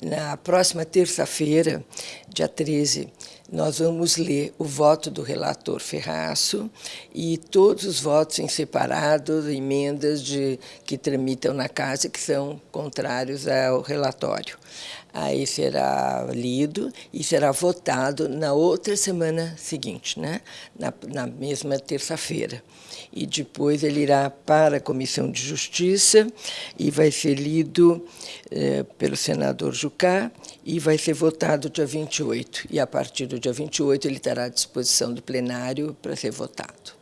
Na próxima terça-feira, dia 13, nós vamos ler o voto do relator Ferraço e todos os votos em separado, emendas de, que tramitam na casa que são contrários ao relatório. Aí será lido e será votado na outra semana seguinte, né? na, na mesma terça-feira. E depois ele irá para a Comissão de Justiça e vai ser lido eh, pelo senador Jucá e vai ser votado dia 28. E a partir do dia 28 ele estará à disposição do plenário para ser votado.